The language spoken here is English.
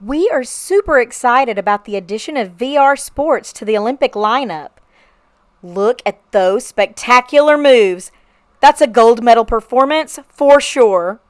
We are super excited about the addition of VR sports to the Olympic lineup. Look at those spectacular moves. That's a gold medal performance for sure.